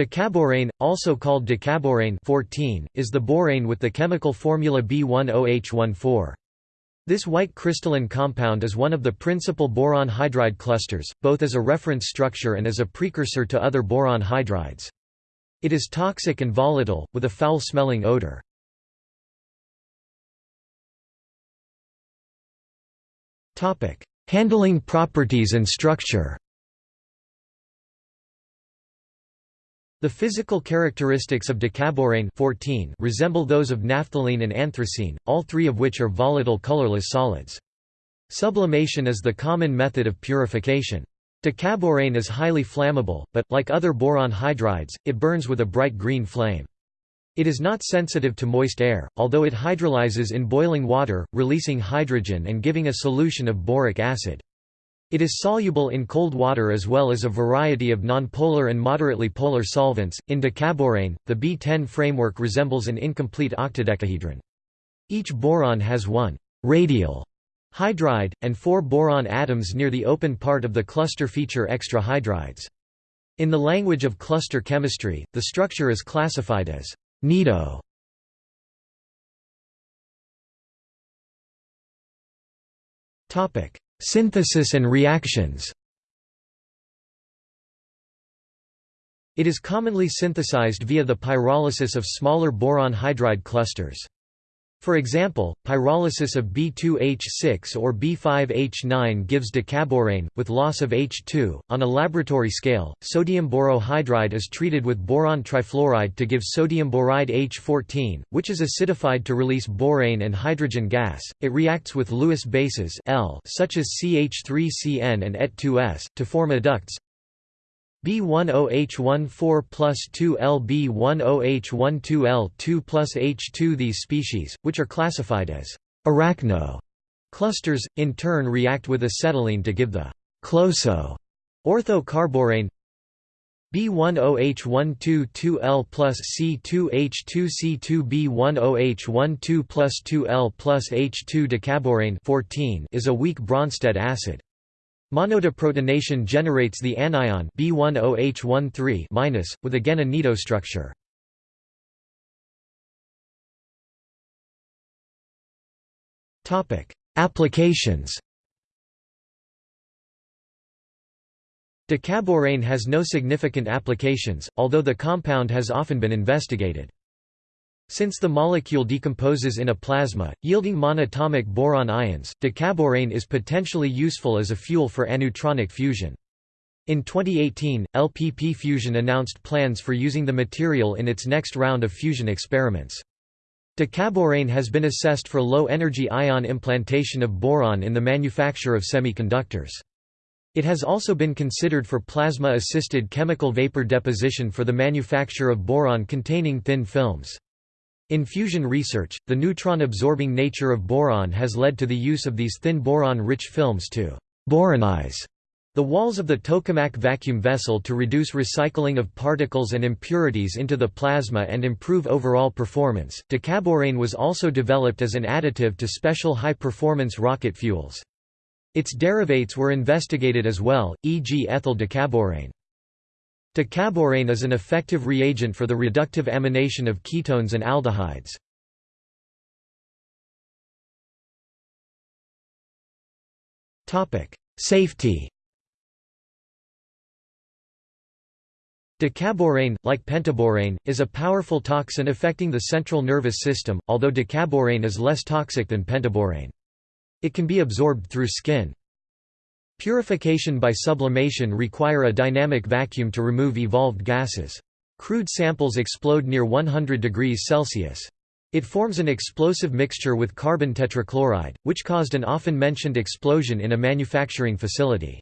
Decaborane, also called decaborane 14, is the borane with the chemical formula B10H14. This white crystalline compound is one of the principal boron hydride clusters, both as a reference structure and as a precursor to other boron hydrides. It is toxic and volatile, with a foul-smelling odor. Handling properties and structure The physical characteristics of decaborane 14 resemble those of naphthalene and anthracene, all three of which are volatile colorless solids. Sublimation is the common method of purification. Decaborane is highly flammable, but, like other boron hydrides, it burns with a bright green flame. It is not sensitive to moist air, although it hydrolyzes in boiling water, releasing hydrogen and giving a solution of boric acid. It is soluble in cold water as well as a variety of nonpolar and moderately polar solvents. In decaborane, the B10 framework resembles an incomplete octadecahedron. Each boron has one radial hydride, and four boron atoms near the open part of the cluster feature extra hydrides. In the language of cluster chemistry, the structure is classified as nido. Topic: Synthesis and reactions It is commonly synthesized via the pyrolysis of smaller boron hydride clusters. For example, pyrolysis of B2H6 or B5H9 gives decaborane, with loss of H2. On a laboratory scale, sodium borohydride is treated with boron trifluoride to give sodium boride H14, which is acidified to release borane and hydrogen gas. It reacts with Lewis bases L, such as CH3CN and Et2S, to form adducts, B10H14 plus 2L B10H12L2 plus H2 These species, which are classified as arachno clusters, in turn react with acetylene to give the closo ortho-carborane B10H12 plus C2H2 C2 B10H12 plus 2L plus H2 decaborane 14 is a weak Bronsted acid. Monodeprotonation generates the anion B10H13- with again a nido structure. Topic: Applications. Decaborane has no significant applications, although the compound has often been investigated. Since the molecule decomposes in a plasma, yielding monatomic boron ions, decaborane is potentially useful as a fuel for aneutronic fusion. In 2018, LPP Fusion announced plans for using the material in its next round of fusion experiments. Decaborane has been assessed for low-energy ion implantation of boron in the manufacture of semiconductors. It has also been considered for plasma-assisted chemical vapor deposition for the manufacture of boron-containing thin films. In fusion research, the neutron-absorbing nature of boron has led to the use of these thin boron-rich films to «boronize» the walls of the tokamak vacuum vessel to reduce recycling of particles and impurities into the plasma and improve overall performance. Decaborane was also developed as an additive to special high-performance rocket fuels. Its derivates were investigated as well, e.g. ethyl decaborane. Decaborane is an effective reagent for the reductive amination of ketones and aldehydes. Safety Decaborane, like pentaborane, is a powerful toxin affecting the central nervous system, although decaborane is less toxic than pentaborane. It can be absorbed through skin. Purification by sublimation require a dynamic vacuum to remove evolved gases. Crude samples explode near 100 degrees Celsius. It forms an explosive mixture with carbon tetrachloride, which caused an often mentioned explosion in a manufacturing facility.